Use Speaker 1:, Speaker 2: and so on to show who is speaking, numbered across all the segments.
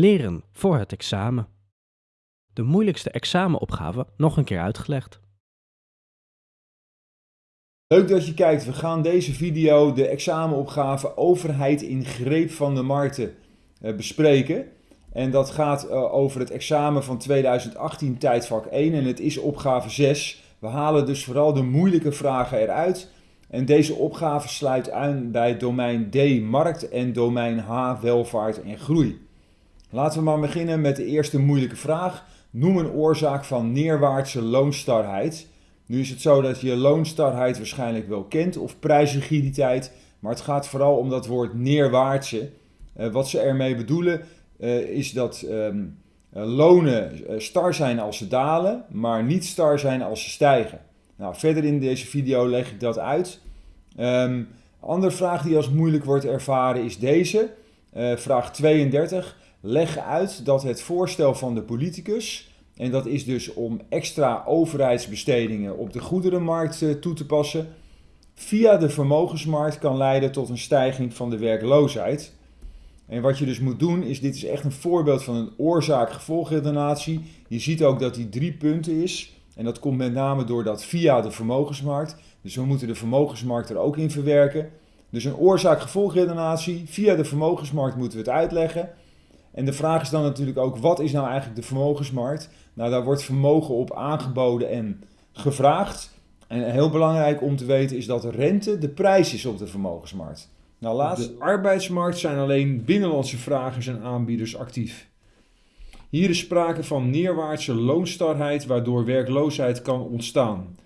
Speaker 1: Leren voor het examen. De moeilijkste examenopgave nog een keer uitgelegd.
Speaker 2: Leuk dat je kijkt. We gaan deze video de examenopgave overheid in greep van de markten eh, bespreken. En dat gaat eh, over het examen van 2018 tijdvak 1 en het is opgave 6. We halen dus vooral de moeilijke vragen eruit. En deze opgave sluit aan bij domein D markt en domein H welvaart en groei. Laten we maar beginnen met de eerste moeilijke vraag. Noem een oorzaak van neerwaartse loonstarheid. Nu is het zo dat je loonstarheid waarschijnlijk wel kent of prijsrigiditeit, maar het gaat vooral om dat woord neerwaartse. Uh, wat ze ermee bedoelen uh, is dat um, lonen star zijn als ze dalen, maar niet star zijn als ze stijgen. Nou, verder in deze video leg ik dat uit. Um, andere vraag die als moeilijk wordt ervaren is deze. Vraag 32. Leg uit dat het voorstel van de politicus, en dat is dus om extra overheidsbestedingen op de goederenmarkt uh, toe te passen, via de vermogensmarkt kan leiden tot een stijging van de werkloosheid. En wat je dus moet doen is, dit is echt een voorbeeld van een oorzaak-gevolgredenatie. Je ziet ook dat die drie punten is. En dat komt met name door dat via de vermogensmarkt. Dus we moeten de vermogensmarkt er ook in verwerken. Dus een oorzaak-gevolgredenatie. Via de vermogensmarkt moeten we het uitleggen. En de vraag is dan natuurlijk ook, wat is nou eigenlijk de vermogensmarkt? Nou, daar wordt vermogen op aangeboden en gevraagd. En heel belangrijk om te weten is dat rente de prijs is op de vermogensmarkt. Nou, laatst...
Speaker 3: De arbeidsmarkt zijn alleen binnenlandse vragers en aanbieders actief. Hier is sprake van neerwaartse loonstarheid waardoor werkloosheid kan ontstaan.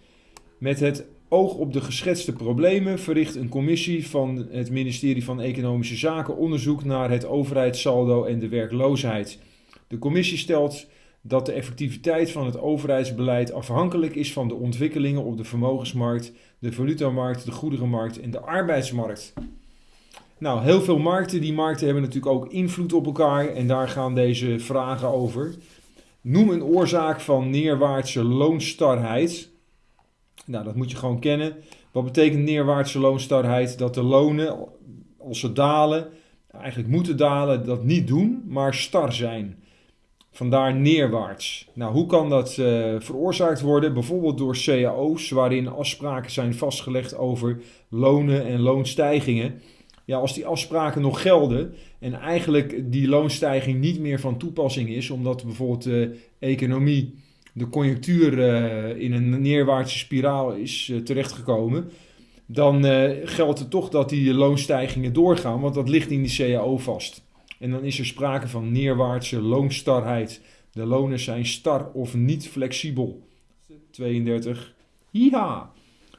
Speaker 3: Met het oog op de geschetste problemen verricht een commissie van het ministerie van Economische Zaken onderzoek naar het overheidssaldo en de werkloosheid. De commissie stelt dat de effectiviteit van het overheidsbeleid afhankelijk is van de ontwikkelingen op de vermogensmarkt, de valutamarkt, de goederenmarkt en de arbeidsmarkt. Nou, heel veel markten. Die markten hebben natuurlijk ook invloed op elkaar en daar gaan deze vragen over. Noem een oorzaak van neerwaartse loonstarheid. Nou, dat moet je gewoon kennen. Wat betekent neerwaartse loonstarheid? Dat de lonen, als ze dalen, eigenlijk moeten dalen, dat niet doen, maar star zijn. Vandaar neerwaarts. Nou, hoe kan dat uh, veroorzaakt worden? Bijvoorbeeld door cao's, waarin afspraken zijn vastgelegd over lonen en loonstijgingen ja, als die afspraken nog gelden en eigenlijk die loonstijging niet meer van toepassing is, omdat bijvoorbeeld de economie, de conjunctuur uh, in een neerwaartse spiraal is uh, terechtgekomen, dan uh, geldt het toch dat die loonstijgingen doorgaan, want dat ligt in die CAO vast. En dan is er sprake van neerwaartse loonstarheid. De lonen zijn star of niet flexibel. 32. Ja.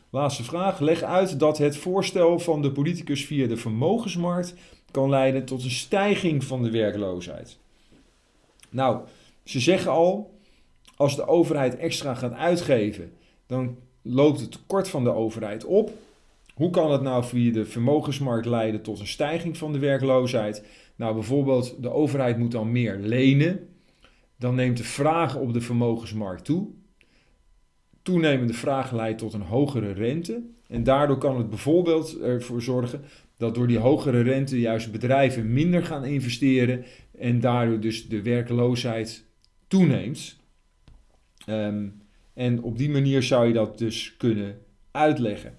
Speaker 3: Laatste vraag. Leg uit dat het voorstel van de politicus via de vermogensmarkt kan leiden tot een stijging van de werkloosheid. Nou, ze zeggen al, als de overheid extra gaat uitgeven, dan loopt het tekort van de overheid op. Hoe kan het nou via de vermogensmarkt leiden tot een stijging van de werkloosheid? Nou, bijvoorbeeld de overheid moet dan meer lenen. Dan neemt de vraag op de vermogensmarkt toe toenemende vraag leidt tot een hogere rente. En daardoor kan het bijvoorbeeld ervoor zorgen dat door die hogere rente juist bedrijven minder gaan investeren en daardoor dus de werkloosheid toeneemt. Um, en op die manier zou je dat dus kunnen uitleggen.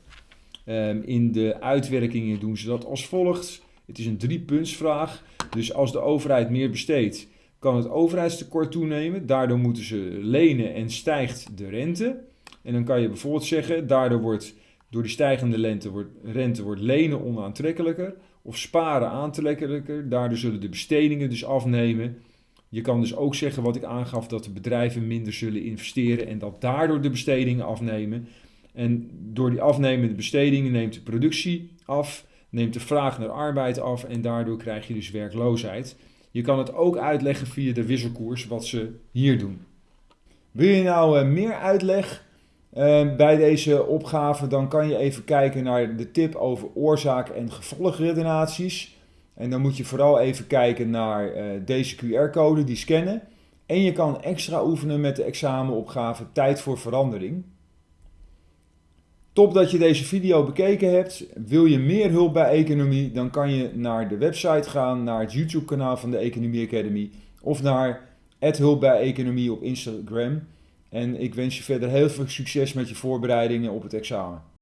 Speaker 3: Um, in de uitwerkingen doen ze dat als volgt. Het is een driepuntsvraag. Dus als de overheid meer besteedt, kan het overheidstekort toenemen. Daardoor moeten ze lenen en stijgt de rente. En dan kan je bijvoorbeeld zeggen, daardoor wordt door die stijgende wordt, rente wordt lenen onaantrekkelijker of sparen aantrekkelijker. Daardoor zullen de bestedingen dus afnemen. Je kan dus ook zeggen wat ik aangaf, dat de bedrijven minder zullen investeren en dat daardoor de bestedingen afnemen. En door die afnemende bestedingen neemt de productie af, neemt de vraag naar arbeid af en daardoor krijg je dus werkloosheid. Je kan het ook uitleggen via de wisselkoers, wat ze hier doen.
Speaker 2: Wil je nou uh, meer uitleg? Uh, bij deze opgave, dan kan je even kijken naar de tip over oorzaak- en gevolgredenaties. En dan moet je vooral even kijken naar uh, deze QR-code, die scannen. En je kan extra oefenen met de examenopgave Tijd voor Verandering.
Speaker 3: Top dat je deze video bekeken hebt. Wil je meer hulp bij economie, dan kan je naar de website gaan, naar het YouTube kanaal van de Economie Academy of naar hulp bij economie op Instagram. En ik wens je verder heel veel succes met je voorbereidingen op het examen.